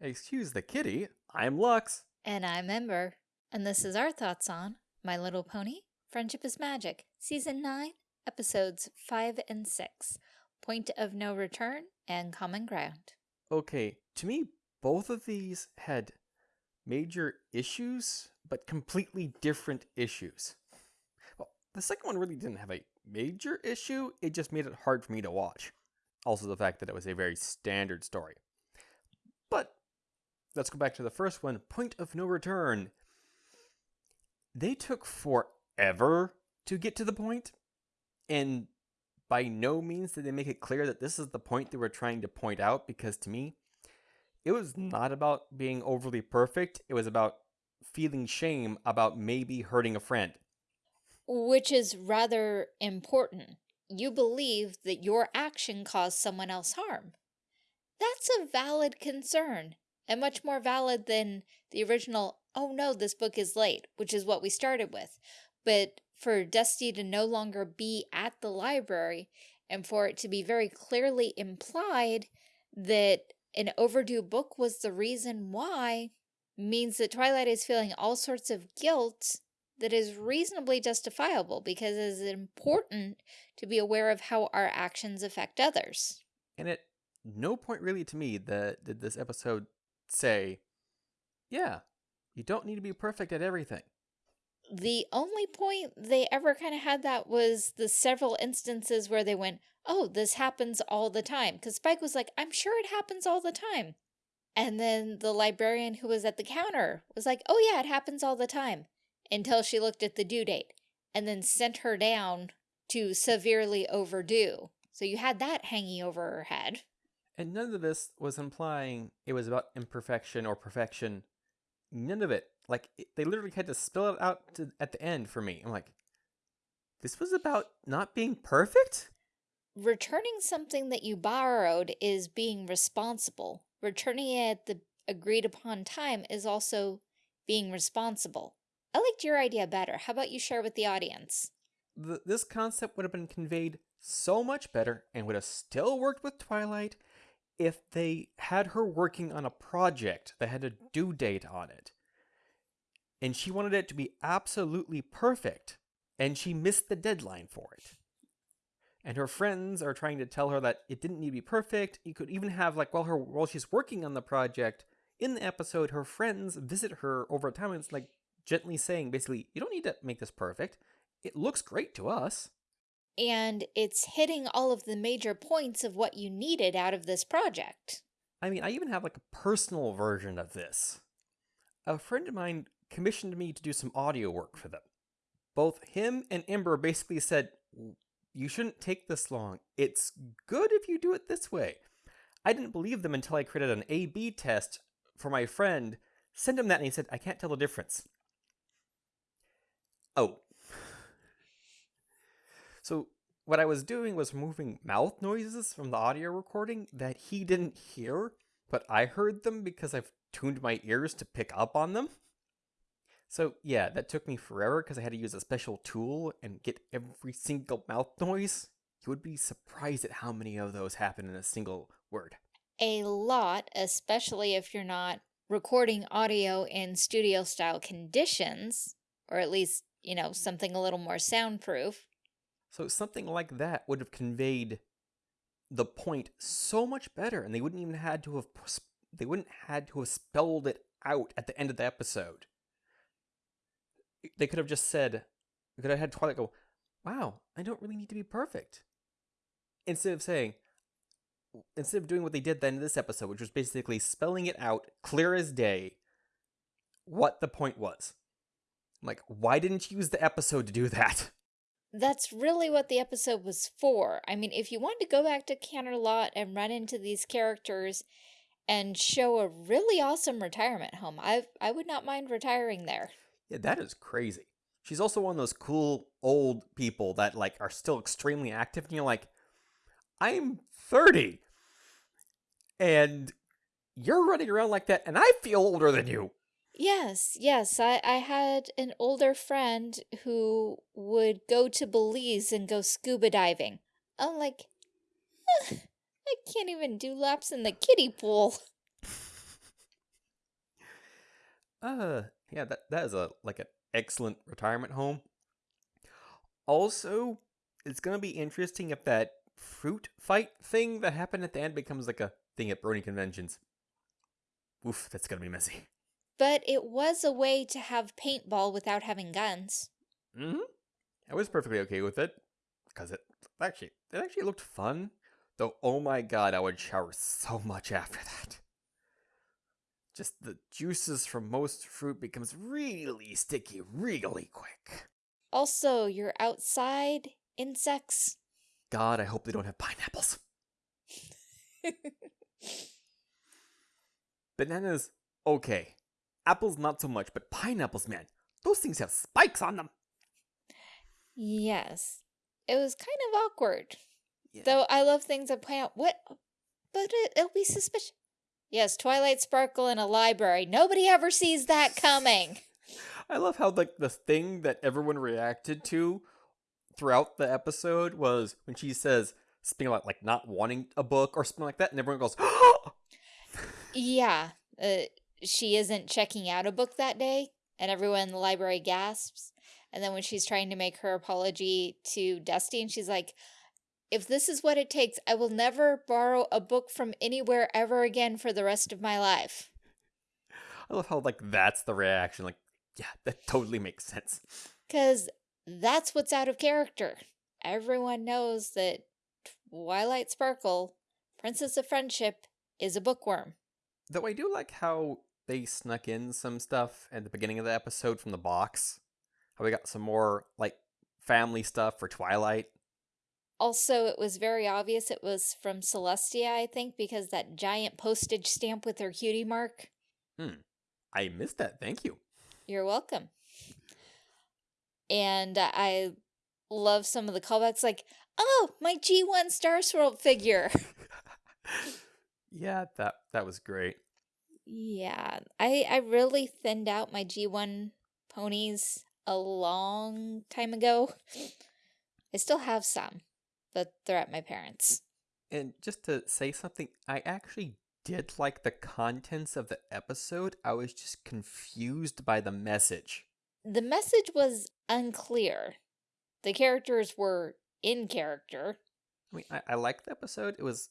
Excuse the kitty, I'm Lux. And I'm Ember. And this is our thoughts on My Little Pony, Friendship is Magic, Season 9, Episodes 5 and 6, Point of No Return, and Common Ground. Okay, to me, both of these had major issues, but completely different issues. Well, the second one really didn't have a major issue, it just made it hard for me to watch. Also the fact that it was a very standard story. But let's go back to the first one, Point of No Return. They took forever to get to the point, and by no means did they make it clear that this is the point they were trying to point out, because to me, it was not about being overly perfect, it was about feeling shame about maybe hurting a friend. Which is rather important. You believe that your action caused someone else harm. That's a valid concern, and much more valid than the original, oh no, this book is late, which is what we started with. But for Dusty to no longer be at the library, and for it to be very clearly implied that an overdue book was the reason why, means that Twilight is feeling all sorts of guilt that is reasonably justifiable because it is important to be aware of how our actions affect others. And at no point really to me that did this episode say, yeah, you don't need to be perfect at everything. The only point they ever kind of had that was the several instances where they went, oh, this happens all the time. Because Spike was like, I'm sure it happens all the time. And then the librarian who was at the counter was like, oh yeah, it happens all the time. Until she looked at the due date and then sent her down to severely overdue. So you had that hanging over her head. And none of this was implying it was about imperfection or perfection. None of it. Like, it, they literally had to spell it out to, at the end for me. I'm like, this was about not being perfect? Returning something that you borrowed is being responsible. Returning it at the agreed upon time is also being responsible. I liked your idea better. How about you share with the audience? The, this concept would have been conveyed so much better and would have still worked with Twilight if they had her working on a project that had a due date on it. And she wanted it to be absolutely perfect, and she missed the deadline for it. And her friends are trying to tell her that it didn't need to be perfect. You could even have like while her while she's working on the project, in the episode, her friends visit her over time and it's like gently saying basically, you don't need to make this perfect. It looks great to us and it's hitting all of the major points of what you needed out of this project. I mean, I even have like a personal version of this. A friend of mine commissioned me to do some audio work for them. Both him and Ember basically said, you shouldn't take this long. It's good if you do it this way. I didn't believe them until I created an A-B test for my friend, sent him that, and he said, I can't tell the difference. Oh, so what I was doing was removing mouth noises from the audio recording that he didn't hear, but I heard them because I've tuned my ears to pick up on them. So yeah, that took me forever because I had to use a special tool and get every single mouth noise. You would be surprised at how many of those happen in a single word. A lot, especially if you're not recording audio in studio style conditions, or at least, you know, something a little more soundproof. So something like that would have conveyed the point so much better, and they wouldn't even had to have they wouldn't had to have spelled it out at the end of the episode. They could have just said, could have had Twilight go, "Wow, I don't really need to be perfect," instead of saying, instead of doing what they did then in this episode, which was basically spelling it out clear as day, what the point was. I'm like, why didn't you use the episode to do that? That's really what the episode was for. I mean, if you wanted to go back to Canterlot and run into these characters and show a really awesome retirement home, I I would not mind retiring there. Yeah, that is crazy. She's also one of those cool old people that like are still extremely active and you're like, I'm 30 and you're running around like that and I feel older than you. Yes, yes. I, I had an older friend who would go to Belize and go scuba diving. I'm like, I can't even do laps in the kiddie pool. Uh, yeah, that that is a like an excellent retirement home. Also, it's gonna be interesting if that fruit fight thing that happened at the end becomes like a thing at Brony conventions. Oof, that's gonna be messy. But it was a way to have paintball without having guns. Mm-hmm. I was perfectly okay with it because it actually it actually looked fun. Though, oh my god, I would shower so much after that. Just the juices from most fruit becomes really sticky really quick. Also, you're outside, insects. God, I hope they don't have pineapples. Bananas, okay. Apples, not so much, but pineapples, man, those things have spikes on them. yes. It was kind of awkward. Yeah. Though I love things that point out what but it, it'll be suspicious. Yes, Twilight Sparkle in a library. Nobody ever sees that coming. I love how like the thing that everyone reacted to throughout the episode was when she says something about like not wanting a book or something like that, and everyone goes, Yeah, uh, she isn't checking out a book that day, and everyone in the library gasps. And then when she's trying to make her apology to Dusty, and she's like, if this is what it takes, I will never borrow a book from anywhere ever again for the rest of my life. I love how like that's the reaction. Like, yeah, that totally makes sense. Because that's what's out of character. Everyone knows that Twilight Sparkle, Princess of Friendship, is a bookworm. Though I do like how they snuck in some stuff at the beginning of the episode from the box. How we got some more like family stuff for Twilight. Also, it was very obvious it was from Celestia, I think, because that giant postage stamp with her cutie mark. Hmm. I missed that. Thank you. You're welcome. And I love some of the callbacks, like, oh, my G1 Star Swirl figure. yeah, that that was great. Yeah, I, I really thinned out my G1 ponies a long time ago. I still have some, but they're at my parents'. And just to say something, I actually did like the contents of the episode. I was just confused by the message. The message was unclear. The characters were in character. I mean, I, I liked the episode. It was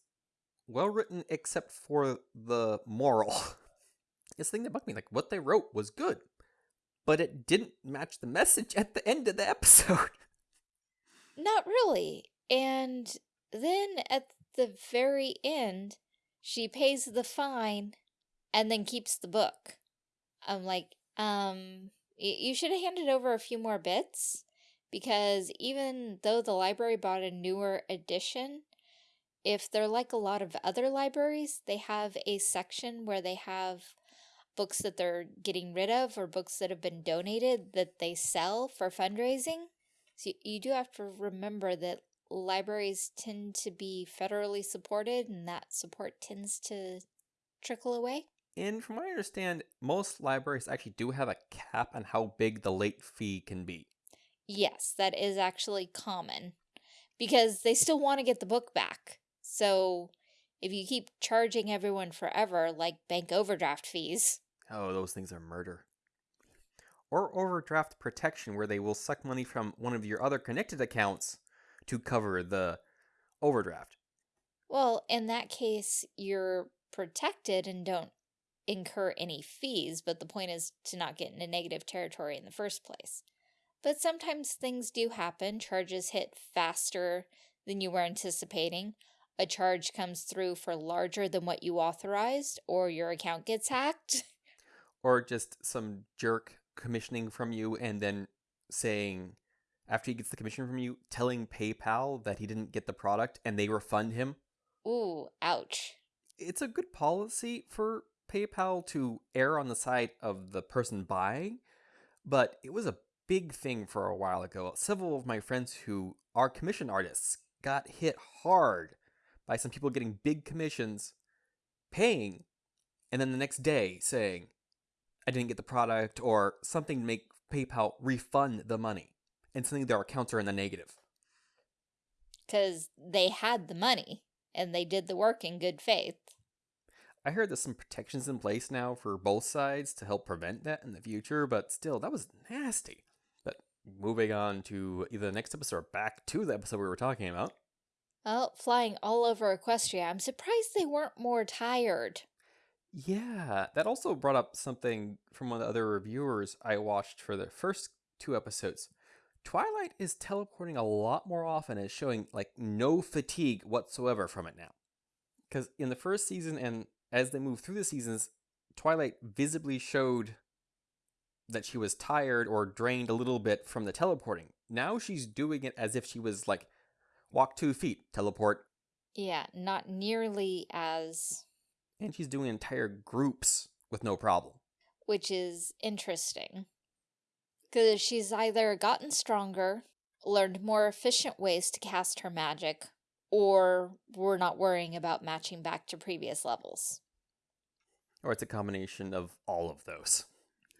well written, except for the moral. this thing that bugged me, like what they wrote was good, but it didn't match the message at the end of the episode. Not really. And then at the very end, she pays the fine and then keeps the book. I'm like, um, you should have handed over a few more bits because even though the library bought a newer edition, if they're like a lot of other libraries, they have a section where they have books that they're getting rid of or books that have been donated that they sell for fundraising. So you, do have to remember that libraries tend to be federally supported and that support tends to trickle away. And from what I understand, most libraries actually do have a cap on how big the late fee can be. Yes, that is actually common because they still want to get the book back. So if you keep charging everyone forever, like bank overdraft fees, Oh, those things are murder. Or overdraft protection, where they will suck money from one of your other connected accounts to cover the overdraft. well, in that case, you're protected and don't incur any fees, but the point is to not get into negative territory in the first place. But sometimes things do happen. Charges hit faster than you were anticipating. A charge comes through for larger than what you authorized, or your account gets hacked. Or just some jerk commissioning from you and then saying, after he gets the commission from you, telling PayPal that he didn't get the product and they refund him. Ooh, ouch. It's a good policy for PayPal to err on the side of the person buying, but it was a big thing for a while ago. Several of my friends who are commission artists got hit hard by some people getting big commissions, paying, and then the next day saying, I didn't get the product, or something to make PayPal refund the money, and suddenly their accounts are in the negative. Because they had the money and they did the work in good faith. I heard there's some protections in place now for both sides to help prevent that in the future, but still, that was nasty. But moving on to either the next episode or back to the episode we were talking about. Well, flying all over Equestria, I'm surprised they weren't more tired. Yeah, that also brought up something from one of the other reviewers I watched for the first two episodes. Twilight is teleporting a lot more often and showing like no fatigue whatsoever from it now. Because in the first season and as they move through the seasons, Twilight visibly showed that she was tired or drained a little bit from the teleporting. Now she's doing it as if she was like walk two feet, teleport. Yeah, not nearly as and she's doing entire groups with no problem. Which is interesting. Because she's either gotten stronger, learned more efficient ways to cast her magic, or we're not worrying about matching back to previous levels. Or it's a combination of all of those.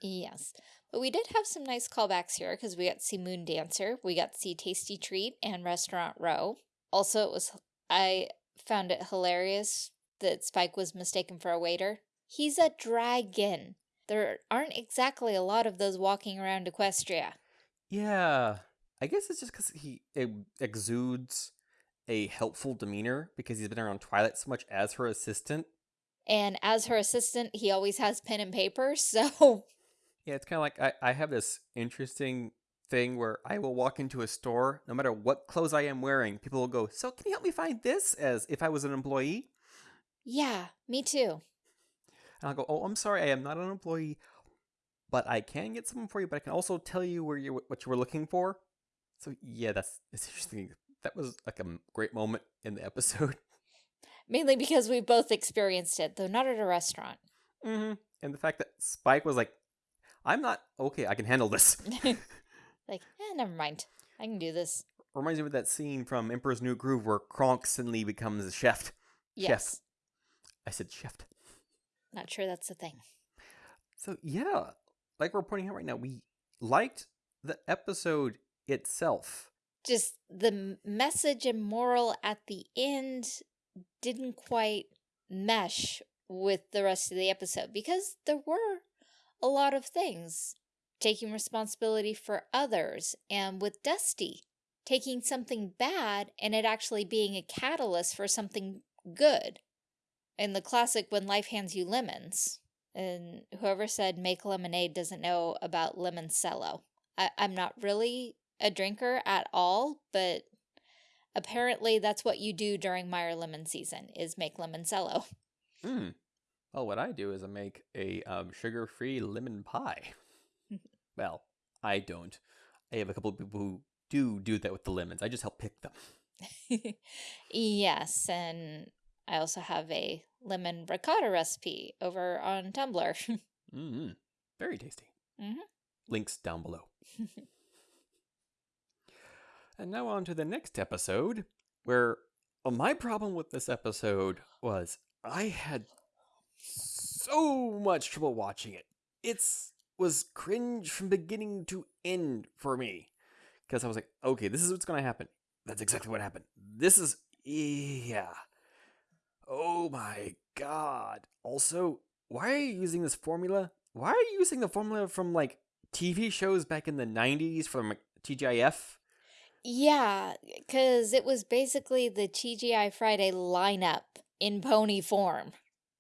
Yes. But we did have some nice callbacks here because we got to see Moon Dancer, we got to see Tasty Treat and Restaurant Row. Also, it was I found it hilarious that Spike was mistaken for a waiter. He's a dragon. There aren't exactly a lot of those walking around Equestria. Yeah. I guess it's just because he exudes a helpful demeanor because he's been around Twilight so much as her assistant. And as her assistant, he always has pen and paper, so... Yeah, it's kind of like I, I have this interesting thing where I will walk into a store, no matter what clothes I am wearing, people will go, so can you help me find this? As if I was an employee. Yeah, me too. And I'll go, oh, I'm sorry, I am not an employee, but I can get something for you, but I can also tell you where you what you were looking for. So yeah, that's, that's interesting. That was like a great moment in the episode. Mainly because we both experienced it, though not at a restaurant. Mm-hmm. And the fact that Spike was like, I'm not, okay, I can handle this. like, eh, never mind. I can do this. Reminds me of that scene from Emperor's New Groove where Kronk suddenly becomes a chef. Yes. Chef. I said shift. Not sure that's a thing. So yeah, like we're pointing out right now, we liked the episode itself. Just the message and moral at the end didn't quite mesh with the rest of the episode because there were a lot of things. Taking responsibility for others and with Dusty, taking something bad and it actually being a catalyst for something good in the classic When Life Hands You Lemons. And whoever said make lemonade doesn't know about Lemoncello. I I'm not really a drinker at all, but apparently that's what you do during Meyer lemon season is make Lemoncello. Hmm. Well, what I do is I make a um, sugar-free lemon pie. well, I don't. I have a couple of people who do do that with the lemons. I just help pick them. yes, and I also have a lemon ricotta recipe over on Tumblr. mm -hmm. Very tasty. Mm -hmm. Links down below. and now on to the next episode, where well, my problem with this episode was I had so much trouble watching it. It's was cringe from beginning to end for me. Because I was like, okay, this is what's going to happen. That's exactly what happened. This is, yeah. Oh my god. Also, why are you using this formula? Why are you using the formula from like TV shows back in the 90s from TGIF? Yeah, because it was basically the TGI Friday lineup in pony form.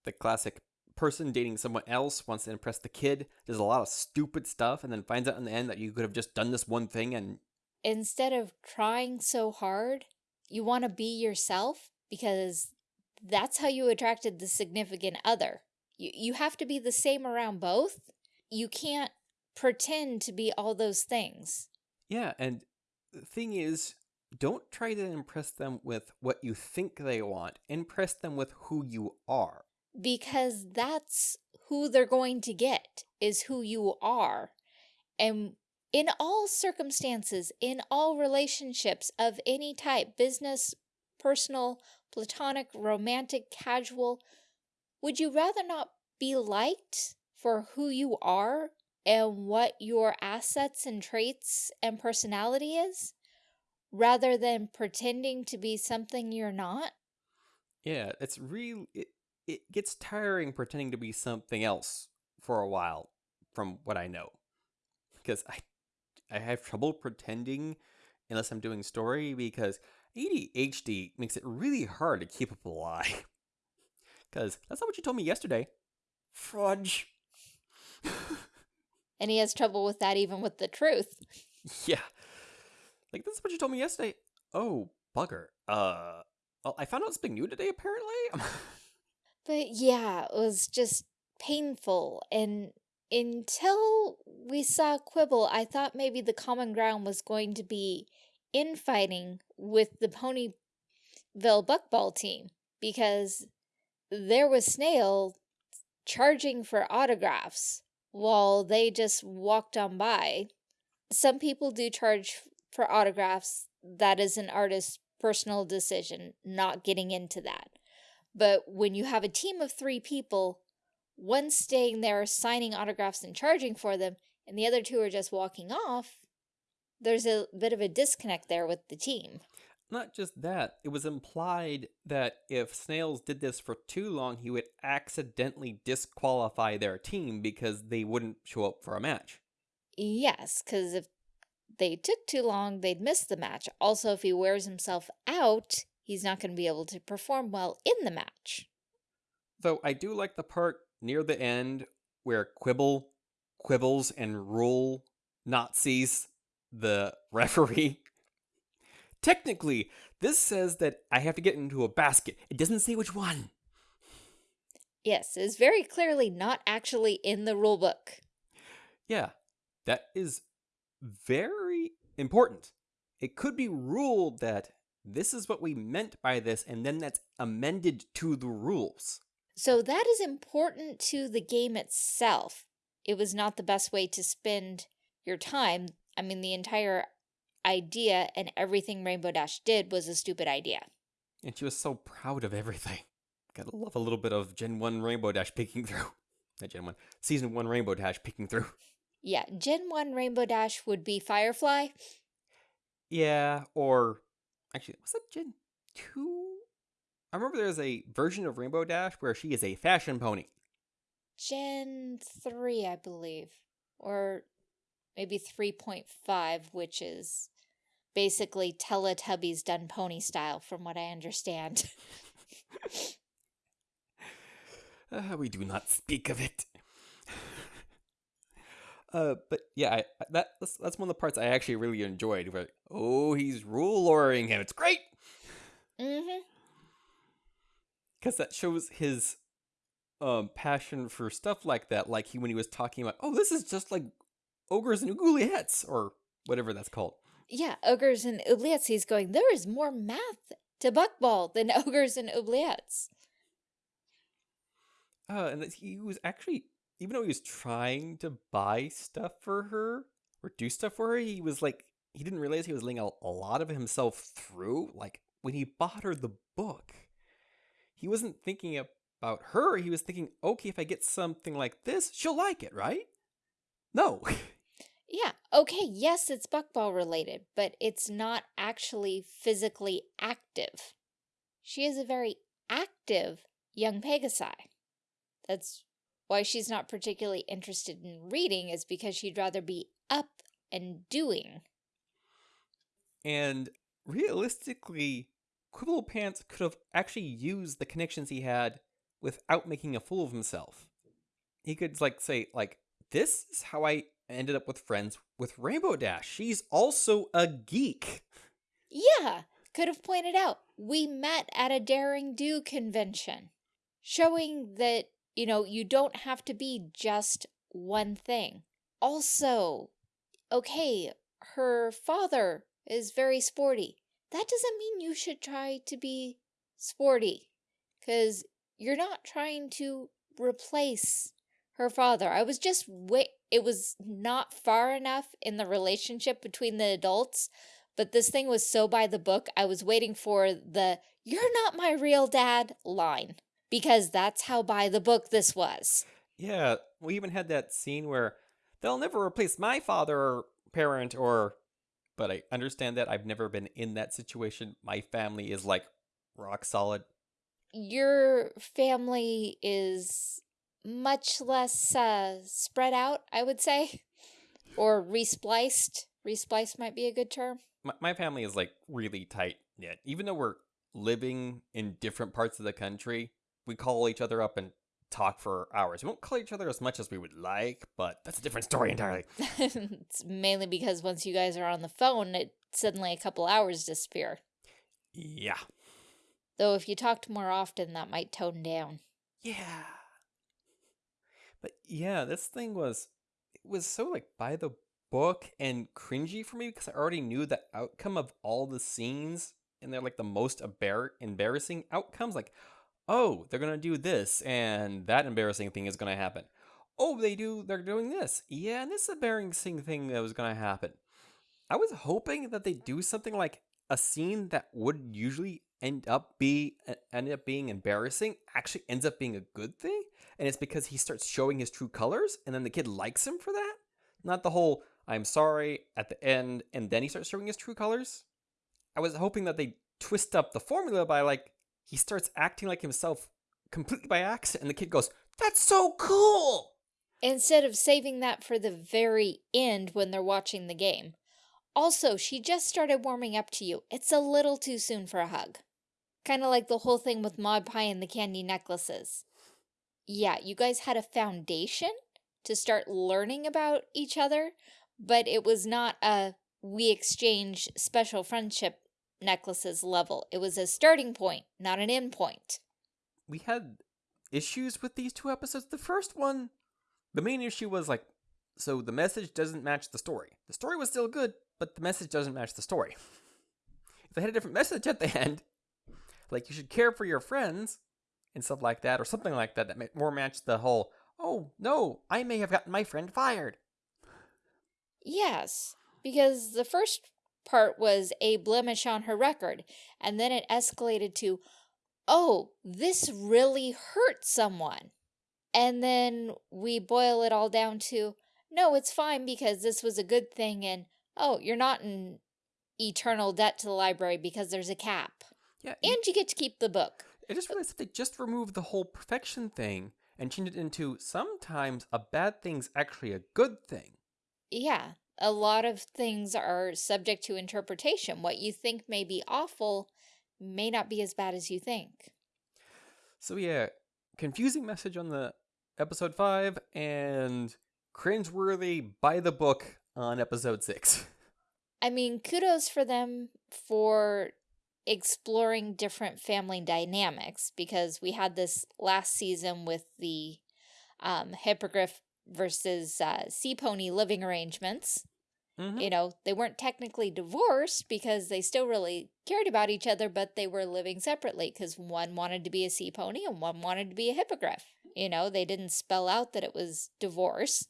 The classic person dating someone else wants to impress the kid, does a lot of stupid stuff, and then finds out in the end that you could have just done this one thing and. Instead of trying so hard, you want to be yourself because that's how you attracted the significant other. You, you have to be the same around both. You can't pretend to be all those things. Yeah, and the thing is, don't try to impress them with what you think they want. Impress them with who you are. Because that's who they're going to get, is who you are. And in all circumstances, in all relationships of any type, business, personal, platonic, romantic, casual, would you rather not be liked for who you are and what your assets and traits and personality is, rather than pretending to be something you're not? Yeah, it's real. It, it gets tiring pretending to be something else for a while, from what I know. Because I, I have trouble pretending unless I'm doing story because ADHD makes it really hard to keep up a lie. Because that's not what you told me yesterday. Fudge. And he has trouble with that even with the truth. yeah. Like, this is what you told me yesterday. Oh, bugger. Uh, well, I found out something new today, apparently. But yeah, it was just painful. And until we saw Quibble, I thought maybe the common ground was going to be infighting with the Ponyville Buckball team because there was Snails charging for autographs while they just walked on by. Some people do charge for autographs. That is an artist's personal decision, not getting into that. But when you have a team of three people, one staying there signing autographs and charging for them, and the other two are just walking off, there's a bit of a disconnect there with the team. Not just that, it was implied that if Snails did this for too long, he would accidentally disqualify their team because they wouldn't show up for a match. Yes, because if they took too long, they'd miss the match. Also, if he wears himself out, he's not going to be able to perform well in the match. Though I do like the part near the end where Quibble quibbles and rule Nazis the referee. Technically, this says that I have to get into a basket. It doesn't say which one. Yes, it's very clearly not actually in the rulebook. Yeah, that is very important. It could be ruled that this is what we meant by this, and then that's amended to the rules. So that is important to the game itself. It was not the best way to spend your time. I mean, the entire idea and everything Rainbow Dash did was a stupid idea. And she was so proud of everything. Gotta love a little bit of Gen 1 Rainbow Dash peeking through. Not Gen 1, Season 1 Rainbow Dash peeking through. Yeah, Gen 1 Rainbow Dash would be Firefly. Yeah, or actually, was that Gen 2? I remember there's a version of Rainbow Dash where she is a fashion pony. Gen 3, I believe. Or maybe 3.5, which is basically Teletubbies done pony style, from what I understand. Uh, we do not speak of it. uh, but yeah, I, that that's, that's one of the parts I actually really enjoyed. Where oh, he's rule lawyering him. It's great mm-hmm. because that shows his um passion for stuff like that. Like he when he was talking about, oh, this is just like ogres and oubliettes or whatever that's called. Yeah, ogres and oubliettes. He's going, there is more math to Buckball than ogres and oubliettes. Uh, and he was actually, even though he was trying to buy stuff for her or do stuff for her, he was like, he didn't realize he was laying a, a lot of himself through. Like when he bought her the book, he wasn't thinking about her. He was thinking, okay, if I get something like this, she'll like it, right? No. Yeah, okay, yes, it's Buckball related, but it's not actually physically active. She is a very active young Pegasi. That's why she's not particularly interested in reading, is because she'd rather be up and doing. And realistically, Quibble Pants could have actually used the connections he had without making a fool of himself. He could like say like this is how I ended up with friends with Rainbow Dash. She's also a geek. Yeah, could have pointed out, we met at a Daring Do convention, showing that, you know, you don't have to be just one thing. Also, okay, her father is very sporty. That doesn't mean you should try to be sporty, because you're not trying to replace her father. I was just. It was not far enough in the relationship between the adults, but this thing was so by the book. I was waiting for the "You're not my real dad" line because that's how by the book this was. Yeah, we even had that scene where they'll never replace my father or parent or but I understand that I've never been in that situation. My family is like rock solid. your family is much less uh, spread out, I would say, or respliced. Respliced might be a good term. My, my family is like really tight knit. Even though we're living in different parts of the country, we call each other up and talk for hours. We won't call each other as much as we would like, but that's a different story entirely. it's mainly because once you guys are on the phone, it suddenly a couple hours disappear. Yeah. Though if you talked more often, that might tone down. Yeah. But yeah, this thing was it was so like by the book and cringy for me because I already knew the outcome of all the scenes and they're like the most embar- embarrassing outcomes like oh, they're to do this and that embarrassing thing is to happen. Oh, they do they're doing this. Yeah, and this embarrassing thing that was to happen. I was hoping that they do something like a scene that would usually end up be end up being embarrassing actually ends up being a good thing and it's because he starts showing his true colors and then the kid likes him for that? Not the whole i'm sorry at the end and then he starts showing his true colors? I was hoping that they twist up the formula by like he starts acting like himself completely by accident and the kid goes that's so cool! Instead of saving that for the very end when they're watching the game also, she just started warming up to you. It's a little too soon for a hug. Kind of like the whole thing with Maud Pie and the candy necklaces. Yeah, you guys had a foundation to start learning about each other, but it was not a we exchange special friendship necklaces level. It was a starting point, not an end point. We had issues with these two episodes. The first one, the main issue was like, so the message doesn't match the story. The story was still good, but the message doesn't match the story. if they had a different message at the end, like you should care for your friends and stuff like that, or something like that, that more matched the whole, oh no, I may have gotten my friend fired. Yes, because the first part was a blemish on her record, and then it escalated to, oh, this really hurt someone. And then we boil it all down to, no, it's fine because this was a good thing and oh, you're not in eternal debt to the library because there's a cap. Yeah. And you get to keep the book. I just realized that they just removed the whole perfection thing and changed it into sometimes a bad thing's actually a good thing. Yeah. A lot of things are subject to interpretation. What you think may be awful may not be as bad as you think. So yeah, confusing message on the episode 5 and cringeworthy by the book on episode six. I mean, kudos for them for exploring different family dynamics because we had this last season with the um, hippogriff versus uh, sea pony living arrangements. Mm -hmm. You know, they weren't technically divorced because they still really cared about each other, but they were living separately because one wanted to be a sea pony and one wanted to be a hippogriff. You know, they didn't spell out that it was divorce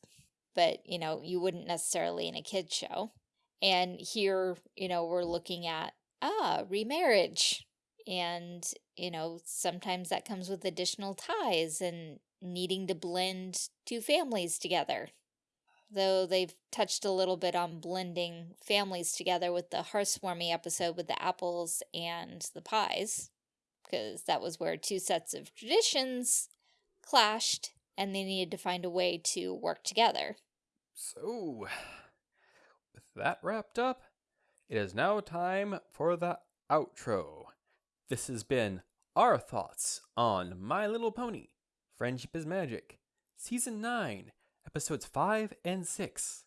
but you know, you wouldn't necessarily in a kid's show. And here, you know, we're looking at, ah, remarriage. And, you know, sometimes that comes with additional ties and needing to blend two families together. Though they've touched a little bit on blending families together with the Hearthswarming episode with the apples and the pies. Because that was where two sets of traditions clashed and they needed to find a way to work together. So, with that wrapped up, it is now time for the outro. This has been our thoughts on My Little Pony Friendship is Magic, Season 9, Episodes 5 and 6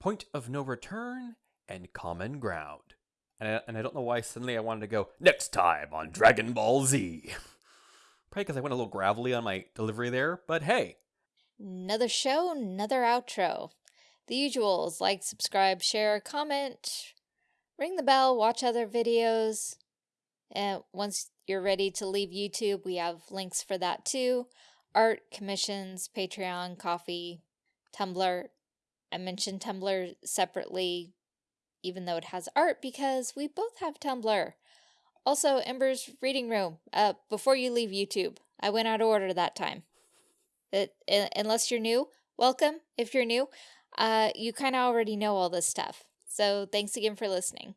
Point of No Return and Common Ground. And I, and I don't know why suddenly I wanted to go next time on Dragon Ball Z. Probably because I went a little gravelly on my delivery there, but hey. Another show, another outro the usuals like, subscribe, share, comment, ring the bell, watch other videos. And once you're ready to leave YouTube, we have links for that too. Art, commissions, Patreon, coffee, Tumblr. I mentioned Tumblr separately, even though it has art, because we both have Tumblr. Also, Ember's Reading Room. Uh, before you leave YouTube, I went out of order that time. It, unless you're new, welcome if you're new uh, you kind of already know all this stuff. So thanks again for listening.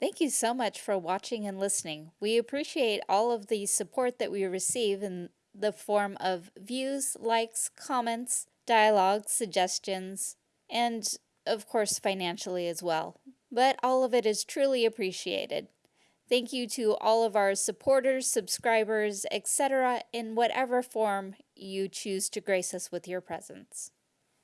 Thank you so much for watching and listening. We appreciate all of the support that we receive in the form of views, likes, comments, dialogues, suggestions, and of course financially as well. But all of it is truly appreciated. Thank you to all of our supporters, subscribers, etc. in whatever form you choose to grace us with your presence.